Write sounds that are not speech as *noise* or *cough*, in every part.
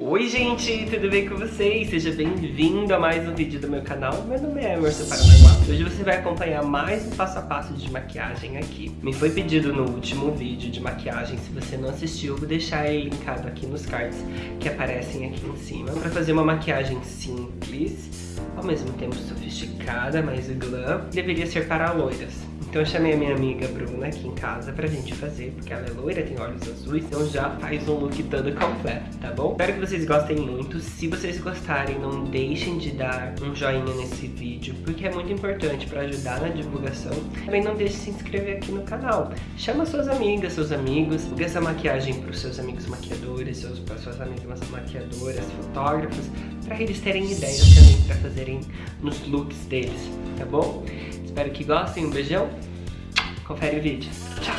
Oi gente, tudo bem com vocês? Seja bem-vindo a mais um vídeo do meu canal. Meu nome é Emerson Paranormal. Hoje você vai acompanhar mais um passo a passo de maquiagem aqui. Me foi pedido no último vídeo de maquiagem, se você não assistiu, vou deixar ele linkado aqui nos cards que aparecem aqui em cima. Para fazer uma maquiagem simples, ao mesmo tempo sofisticada, mas glam, deveria ser para loiras. Então eu chamei a minha amiga Bruna aqui em casa pra gente fazer, porque ela é loira, tem olhos azuis, então já faz um look todo completo, tá bom? Espero que vocês gostem muito. Se vocês gostarem, não deixem de dar um joinha nesse vídeo, porque é muito importante pra ajudar na divulgação. Também não deixe de se inscrever aqui no canal. Chama suas amigas, seus amigos, divulga essa maquiagem pros seus amigos maquiadores, seus, para suas amigas maquiadoras, fotógrafos, pra eles terem ideias também pra fazerem nos looks deles, tá bom? Espero que gostem, um beijão. Confere o vídeo. Tchau!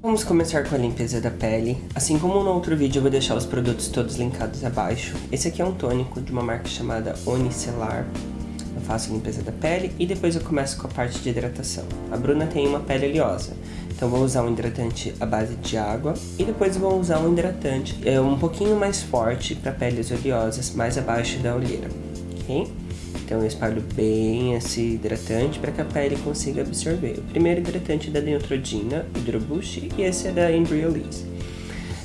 Vamos começar com a limpeza da pele. Assim como no outro vídeo, eu vou deixar os produtos todos linkados abaixo. Esse aqui é um tônico de uma marca chamada Onicelar faço a limpeza da pele e depois eu começo com a parte de hidratação. A Bruna tem uma pele oleosa, então vou usar um hidratante à base de água e depois vou usar um hidratante é, um pouquinho mais forte para peles oleosas, mais abaixo da olheira, ok? Então eu espalho bem esse hidratante para que a pele consiga absorver. O primeiro hidratante é da Neutrogena, Hydro Boost, e esse é da Embryolisse.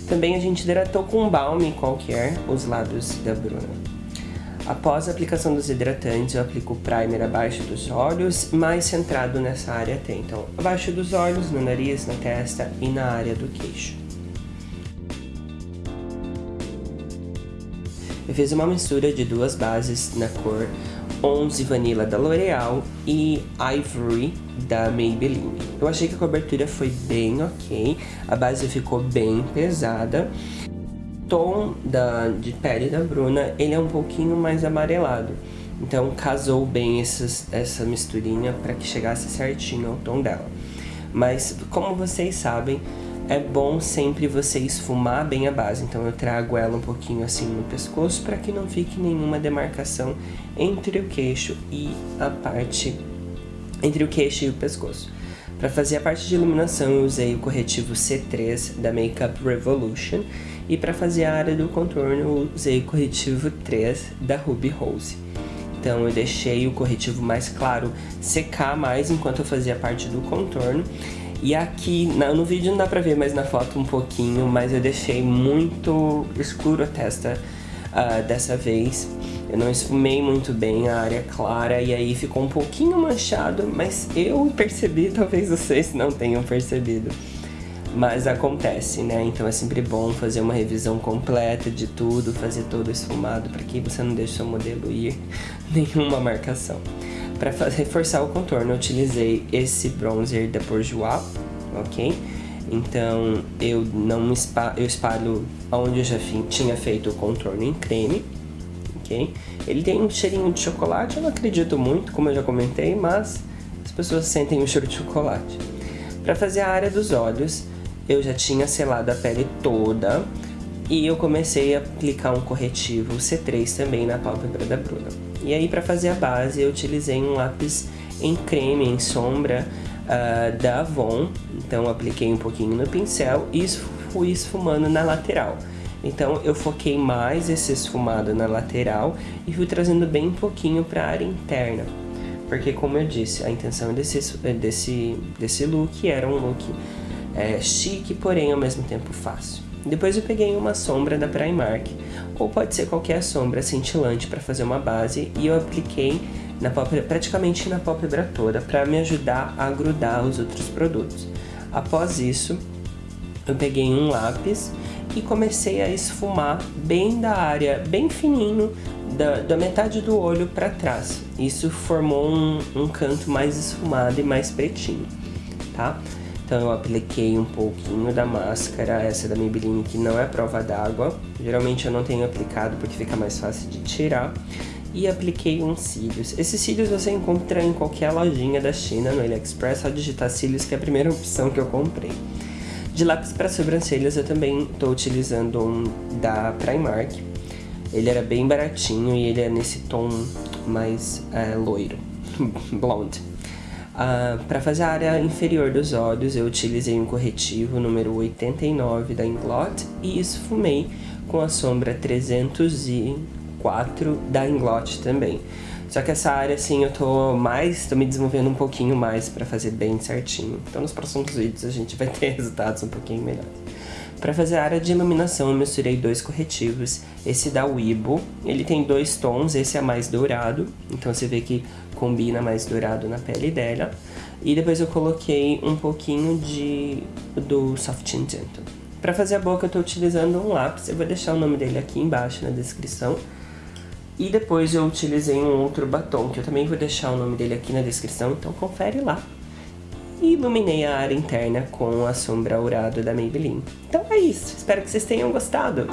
Também a gente hidratou com um balme qualquer os lados da Bruna. Após a aplicação dos hidratantes, eu aplico o primer abaixo dos olhos, mais centrado nessa área até. Então, abaixo dos olhos, no nariz, na testa e na área do queixo. Eu fiz uma mistura de duas bases na cor 11 Vanilla da L'Oreal e Ivory da Maybelline. Eu achei que a cobertura foi bem ok, a base ficou bem pesada tom da, de pele da Bruna, ele é um pouquinho mais amarelado. Então casou bem essas, essa misturinha para que chegasse certinho ao tom dela. Mas como vocês sabem, é bom sempre você esfumar bem a base. Então eu trago ela um pouquinho assim no pescoço para que não fique nenhuma demarcação entre o queixo e a parte... Entre o queixo e o pescoço. Para fazer a parte de iluminação eu usei o corretivo C3 da Makeup Revolution e para fazer a área do contorno eu usei o corretivo 3 da Ruby Rose. Então eu deixei o corretivo mais claro secar mais enquanto eu fazia a parte do contorno. E aqui, no vídeo não dá pra ver, mas na foto um pouquinho, mas eu deixei muito escuro a testa uh, dessa vez. Eu não esfumei muito bem a área clara e aí ficou um pouquinho manchado, mas eu percebi, *laughs* talvez vocês não tenham percebido mas acontece, né? Então é sempre bom fazer uma revisão completa de tudo, fazer todo esfumado, para que você não deixe seu modelo ir *laughs* nenhuma marcação. Para reforçar o contorno, eu utilizei esse bronzer da Bourjois, ok? Então eu não espalho, eu espalho onde eu já tinha feito o contorno em creme, ok? Ele tem um cheirinho de chocolate, eu não acredito muito, como eu já comentei, mas as pessoas sentem o cheiro de chocolate. Para fazer a área dos olhos, eu já tinha selado a pele toda e eu comecei a aplicar um corretivo C3 também na pálpebra da Bruna. E aí para fazer a base eu utilizei um lápis em creme, em sombra uh, da Avon, então apliquei um pouquinho no pincel e fui esfumando na lateral. Então eu foquei mais esse esfumado na lateral e fui trazendo bem pouquinho para a área interna. Porque como eu disse, a intenção desse, desse, desse look era um look é, chique, porém ao mesmo tempo fácil. Depois eu peguei uma sombra da Primark, ou pode ser qualquer sombra cintilante para fazer uma base, e eu apliquei na pálpebra, praticamente na pálpebra toda, para me ajudar a grudar os outros produtos. Após isso, eu peguei um lápis e comecei a esfumar bem da área, bem fininho, da, da metade do olho para trás. Isso formou um, um canto mais esfumado e mais pretinho, tá? Então eu apliquei um pouquinho da máscara, essa da Maybelline que não é prova d'água. Geralmente eu não tenho aplicado porque fica mais fácil de tirar. E apliquei uns cílios. Esses cílios você encontra em qualquer lojinha da China, no AliExpress, só digitar cílios que é a primeira opção que eu comprei. De lápis para sobrancelhas eu também estou utilizando um da Primark. Ele era bem baratinho e ele é nesse tom mais é, loiro, *laughs* blonde. Uh, para fazer a área inferior dos olhos, eu utilizei um corretivo número 89 da Inglot e esfumei com a sombra 304 da Inglot também. Só que essa área, assim, eu tô mais, tô me desenvolvendo um pouquinho mais para fazer bem certinho. Então nos próximos vídeos a gente vai ter *laughs* resultados um pouquinho melhores. Para fazer a área de iluminação, eu misturei dois corretivos. Esse da Weibo, ele tem dois tons, esse é mais dourado, então você vê que combina mais dourado na pele dela. E depois eu coloquei um pouquinho de do Soft Tint Para fazer a boca eu tô utilizando um lápis, eu vou deixar o nome dele aqui embaixo na descrição. E depois eu utilizei um outro batom, que eu também vou deixar o nome dele aqui na descrição, então confere lá. E iluminei a área interna com a sombra Aurado da Maybelline. Então é isso, espero que vocês tenham gostado.